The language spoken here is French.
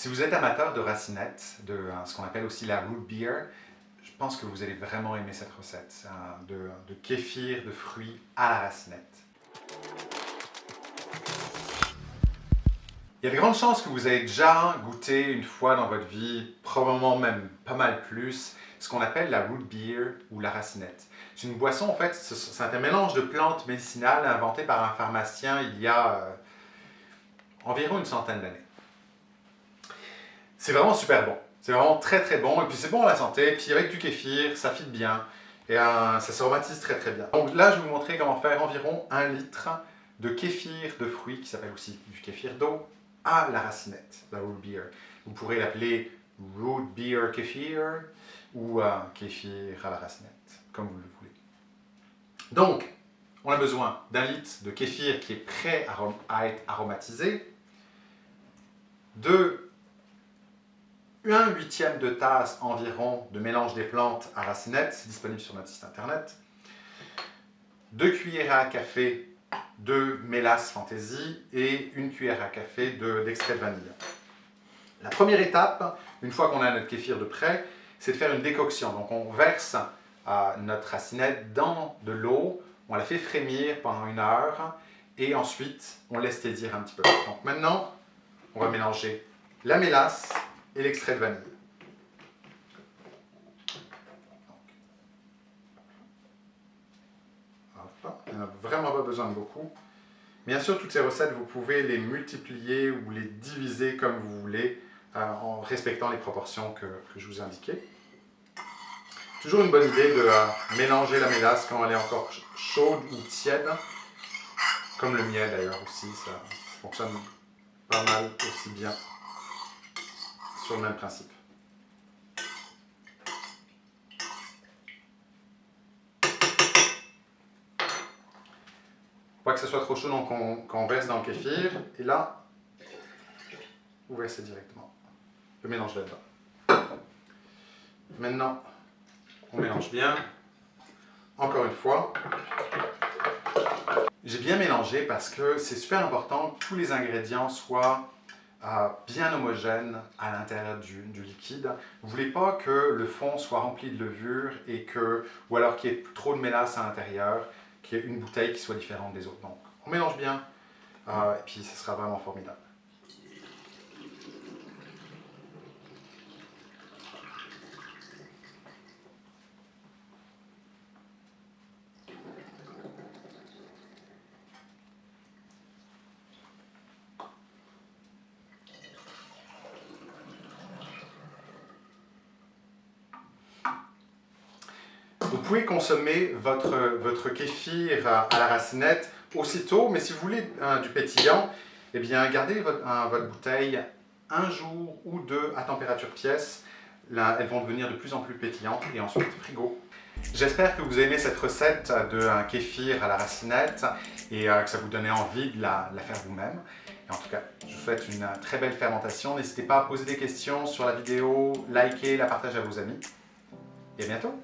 Si vous êtes amateur de racinette, de euh, ce qu'on appelle aussi la root beer, je pense que vous allez vraiment aimer cette recette de, de kéfir de fruits à la racinette. Il y a de grandes chances que vous ayez déjà goûté une fois dans votre vie, probablement même pas mal plus, ce qu'on appelle la root beer ou la racinette. C'est une boisson, en fait, c'est un mélange de plantes médicinales inventé par un pharmacien il y a euh, environ une centaine d'années. C'est vraiment super bon. C'est vraiment très très bon, et puis c'est bon à la santé, puis avec du kéfir, ça fit bien, et ça s'aromatise très très bien. Donc là, je vais vous montrer comment faire environ un litre de kéfir de fruits, qui s'appelle aussi du kéfir d'eau, à la racinette, la root beer. Vous pourrez l'appeler root beer kéfir ou euh, kéfir à la racinette, comme vous le voulez. Donc, on a besoin d'un litre de kéfir qui est prêt à être aromatisé, de 1 huitième de tasse environ de mélange des plantes à racinette, disponible sur notre site internet, 2 cuillères à café de mélasse fantaisie et une cuillère à café d'extrait de, vanille. La première étape, une fois qu'on a notre kéfir de prêt, c'est de faire une décoction. Donc on verse notre racinette dans de l'eau, on la fait frémir pendant une heure et ensuite on laisse tiédir un petit peu. Donc maintenant, on va mélanger la mélasse et l'extrait de vanille. Il n'y a vraiment pas besoin de beaucoup. Bien sûr, toutes ces recettes, vous pouvez les multiplier ou les diviser comme vous voulez euh, en respectant les proportions que, je vous ai indiquées. Toujours une bonne idée de euh, mélanger la mélasse quand elle est encore chaude ou tiède, comme le miel d'ailleurs aussi, ça fonctionne pas mal aussi bien le même principe. Pas que ce soit trop chaud, donc on, verse dans le kéfir. Et là, vous versez directement le mélange là-dedans. Maintenant, on mélange bien. Encore une fois. J'ai bien mélangé parce que c'est super important que tous les ingrédients soient euh, bien homogènes à l'intérieur du, liquide. Vous voulez pas que le fond soit rempli de levure et que, ou alors qu'il y ait trop de mélasse à l'intérieur qu'il y ait une bouteille qui soit différente des autres. Donc, on mélange bien, euh, et puis ce sera vraiment formidable. Vous pouvez consommer votre, votre kéfir à la racinette aussitôt, mais si vous voulez du pétillant, eh bien gardez votre, votre, bouteille un jour ou deux à température pièce. Là, elles vont devenir de plus en plus pétillantes et ensuite frigo. J'espère que vous aimez cette recette de un kéfir à la racinette et euh, que ça vous donnait envie de la, la faire vous-même. En tout cas, je vous souhaite une très belle fermentation. N'hésitez pas à poser des questions sur la vidéo, liker, la partager à vos amis. Et à bientôt